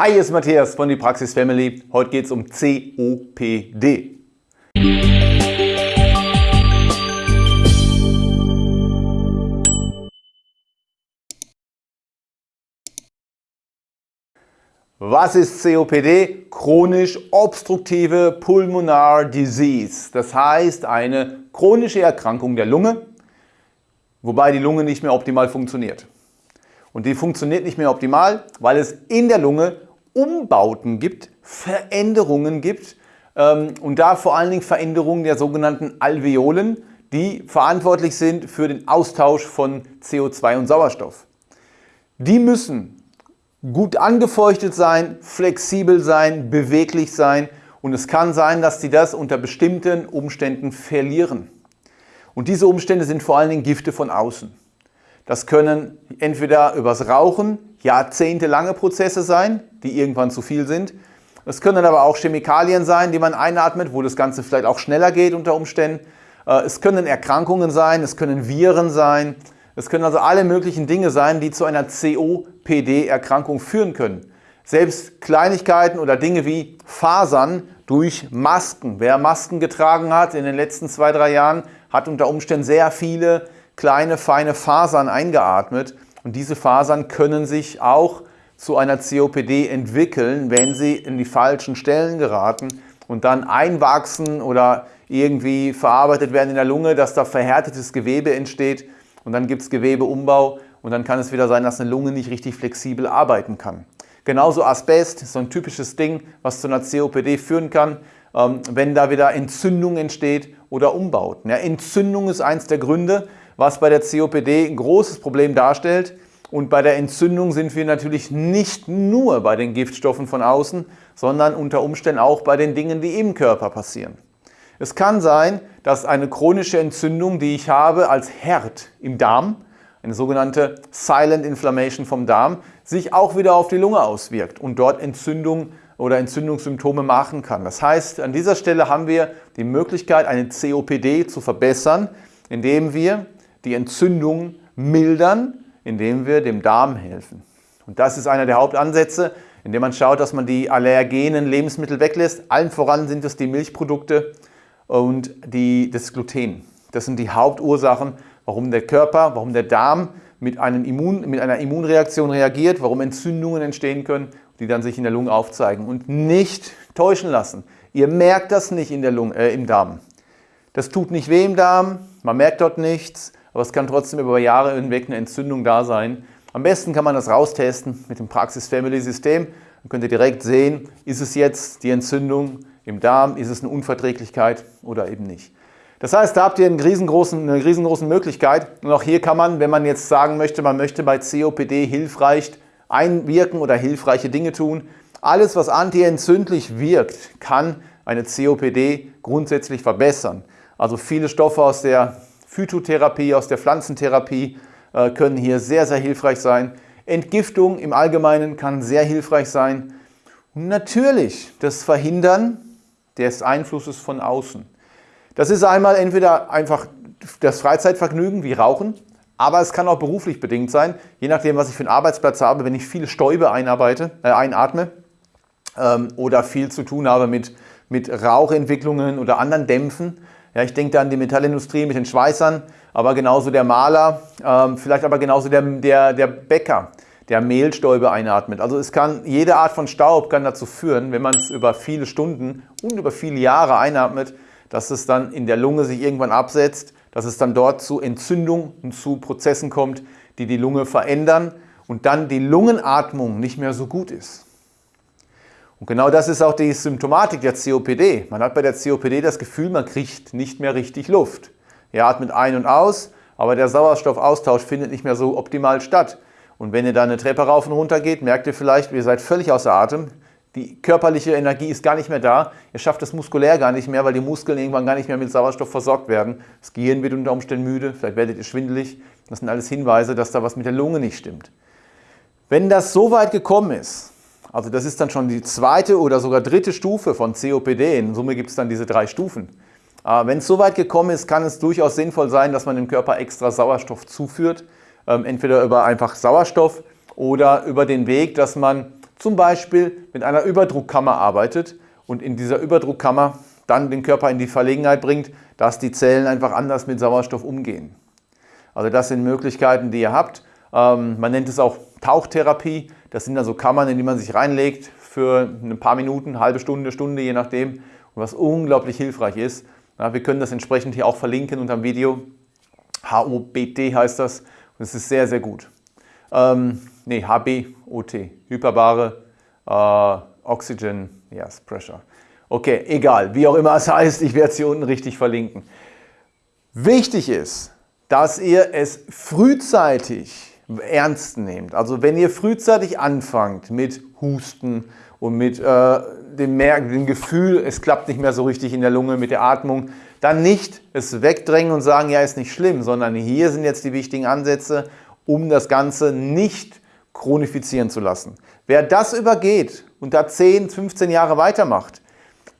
Hi, hier ist Matthias von die Praxis Family. Heute geht es um COPD. Was ist COPD? Chronisch obstruktive Pulmonar Disease. Das heißt eine chronische Erkrankung der Lunge, wobei die Lunge nicht mehr optimal funktioniert. Und die funktioniert nicht mehr optimal, weil es in der Lunge Umbauten gibt, Veränderungen gibt ähm, und da vor allen Dingen Veränderungen der sogenannten Alveolen, die verantwortlich sind für den Austausch von CO2 und Sauerstoff. Die müssen gut angefeuchtet sein, flexibel sein, beweglich sein und es kann sein, dass sie das unter bestimmten Umständen verlieren. Und diese Umstände sind vor allen Dingen Gifte von außen. Das können entweder übers Rauchen jahrzehntelange Prozesse sein, die irgendwann zu viel sind. Es können aber auch Chemikalien sein, die man einatmet, wo das Ganze vielleicht auch schneller geht unter Umständen. Äh, es können Erkrankungen sein, es können Viren sein. Es können also alle möglichen Dinge sein, die zu einer COPD-Erkrankung führen können. Selbst Kleinigkeiten oder Dinge wie Fasern durch Masken. Wer Masken getragen hat in den letzten zwei, drei Jahren, hat unter Umständen sehr viele kleine, feine Fasern eingeatmet und diese Fasern können sich auch zu einer COPD entwickeln, wenn sie in die falschen Stellen geraten und dann einwachsen oder irgendwie verarbeitet werden in der Lunge, dass da verhärtetes Gewebe entsteht und dann gibt es Gewebeumbau und dann kann es wieder sein, dass eine Lunge nicht richtig flexibel arbeiten kann. Genauso Asbest, so ein typisches Ding, was zu einer COPD führen kann, ähm, wenn da wieder Entzündung entsteht oder Umbauten. Entzündung ist eins der Gründe, was bei der COPD ein großes Problem darstellt. Und bei der Entzündung sind wir natürlich nicht nur bei den Giftstoffen von außen, sondern unter Umständen auch bei den Dingen, die im Körper passieren. Es kann sein, dass eine chronische Entzündung, die ich habe als Herd im Darm, eine sogenannte Silent Inflammation vom Darm, sich auch wieder auf die Lunge auswirkt und dort Entzündung oder Entzündungssymptome machen kann. Das heißt, an dieser Stelle haben wir die Möglichkeit, eine COPD zu verbessern, indem wir die Entzündung mildern, indem wir dem Darm helfen. Und das ist einer der Hauptansätze, indem man schaut, dass man die allergenen Lebensmittel weglässt. Allen voran sind es die Milchprodukte und die, das Gluten. Das sind die Hauptursachen, warum der Körper, warum der Darm mit, Immun, mit einer Immunreaktion reagiert, warum Entzündungen entstehen können, die dann sich in der Lunge aufzeigen. Und nicht täuschen lassen. Ihr merkt das nicht in der Lunge, äh, im Darm. Das tut nicht weh im Darm, man merkt dort nichts, aber es kann trotzdem über Jahre hinweg eine Entzündung da sein. Am besten kann man das raustesten mit dem Praxis Family System. Dann könnt ihr direkt sehen, ist es jetzt die Entzündung im Darm, ist es eine Unverträglichkeit oder eben nicht. Das heißt, da habt ihr eine riesengroßen, eine riesengroße Möglichkeit. Und auch hier kann man, wenn man jetzt sagen möchte, man möchte bei COPD hilfreich einwirken oder hilfreiche Dinge tun, alles, was antientzündlich wirkt, kann eine COPD grundsätzlich verbessern. Also viele Stoffe aus der Phytotherapie, aus der Pflanzentherapie äh, können hier sehr, sehr hilfreich sein. Entgiftung im Allgemeinen kann sehr hilfreich sein. Und natürlich das Verhindern des Einflusses von außen. Das ist einmal entweder einfach das Freizeitvergnügen wie Rauchen, aber es kann auch beruflich bedingt sein, je nachdem, was ich für einen Arbeitsplatz habe, wenn ich viele Stäube einarbeite, äh, einatme ähm, oder viel zu tun habe mit mit Rauchentwicklungen oder anderen Dämpfen. Ja, ich denke da an die Metallindustrie mit den Schweißern, aber genauso der Maler, ähm, vielleicht aber genauso der, der, der Bäcker, der Mehlstäube einatmet. Also es kann, jede Art von Staub kann dazu führen, wenn man es über viele Stunden und über viele Jahre einatmet, dass es dann in der Lunge sich irgendwann absetzt, dass es dann dort zu Entzündungen und zu Prozessen kommt, die die Lunge verändern und dann die Lungenatmung nicht mehr so gut ist. Und genau das ist auch die Symptomatik der COPD. Man hat bei der COPD das Gefühl, man kriegt nicht mehr richtig Luft. Ihr atmet ein und aus, aber der Sauerstoffaustausch findet nicht mehr so optimal statt. Und wenn ihr da eine Treppe rauf und runter geht, merkt ihr vielleicht, ihr seid völlig außer Atem. Die körperliche Energie ist gar nicht mehr da. Ihr schafft es muskulär gar nicht mehr, weil die Muskeln irgendwann gar nicht mehr mit Sauerstoff versorgt werden. Das Gehirn wird unter Umständen müde, vielleicht werdet ihr schwindelig. Das sind alles Hinweise, dass da was mit der Lunge nicht stimmt. Wenn das so weit gekommen ist, also das ist dann schon die zweite oder sogar dritte Stufe von COPD. In Summe gibt es dann diese drei Stufen. Äh, wenn es so weit gekommen ist, kann es durchaus sinnvoll sein, dass man dem Körper extra Sauerstoff zuführt. Ähm, entweder über einfach Sauerstoff oder über den Weg, dass man zum Beispiel mit einer Überdruckkammer arbeitet und in dieser Überdruckkammer dann den Körper in die Verlegenheit bringt, dass die Zellen einfach anders mit Sauerstoff umgehen. Also das sind Möglichkeiten, die ihr habt. Ähm, man nennt es auch Tauchtherapie. Das sind also Kammern, in die man sich reinlegt für ein paar Minuten, halbe Stunde, Stunde, je nachdem. Und was unglaublich hilfreich ist. Ja, wir können das entsprechend hier auch verlinken unter dem Video. HOBT heißt das. Und es ist sehr, sehr gut. Ähm, nee, HBOT, hyperbare äh, Oxygen yes, Pressure. Okay, egal, wie auch immer es heißt, ich werde es hier unten richtig verlinken. Wichtig ist, dass ihr es frühzeitig ernst nehmt. Also wenn ihr frühzeitig anfangt mit Husten und mit äh, dem, Merken, dem Gefühl, es klappt nicht mehr so richtig in der Lunge mit der Atmung, dann nicht es wegdrängen und sagen, ja, ist nicht schlimm, sondern hier sind jetzt die wichtigen Ansätze, um das Ganze nicht chronifizieren zu lassen. Wer das übergeht und da 10, 15 Jahre weitermacht,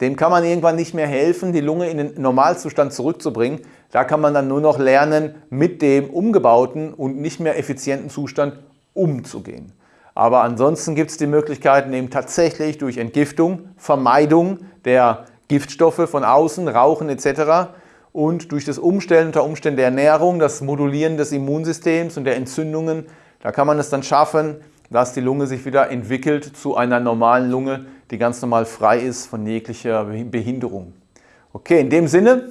dem kann man irgendwann nicht mehr helfen, die Lunge in den Normalzustand zurückzubringen. Da kann man dann nur noch lernen, mit dem umgebauten und nicht mehr effizienten Zustand umzugehen. Aber ansonsten gibt es die Möglichkeiten eben tatsächlich durch Entgiftung, Vermeidung der Giftstoffe von außen, Rauchen etc. und durch das Umstellen unter Umständen der Ernährung, das Modulieren des Immunsystems und der Entzündungen, da kann man es dann schaffen, dass die Lunge sich wieder entwickelt zu einer normalen Lunge, die ganz normal frei ist von jeglicher Behinderung. Okay, in dem Sinne,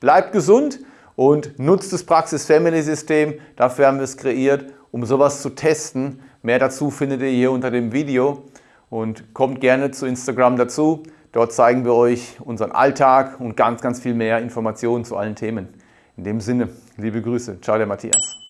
bleibt gesund und nutzt das Praxis Family System. Dafür haben wir es kreiert, um sowas zu testen. Mehr dazu findet ihr hier unter dem Video und kommt gerne zu Instagram dazu. Dort zeigen wir euch unseren Alltag und ganz, ganz viel mehr Informationen zu allen Themen. In dem Sinne, liebe Grüße. Ciao, der Matthias.